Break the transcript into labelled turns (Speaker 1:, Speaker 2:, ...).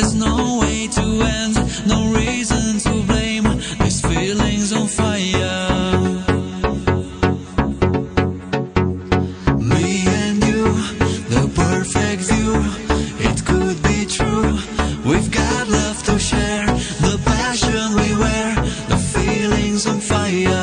Speaker 1: There's no way to end, no reason to blame. These feeling's on fire. Me and you, the perfect view. It could be true. We've got love to share, the passion we wear, the feeling's on fire.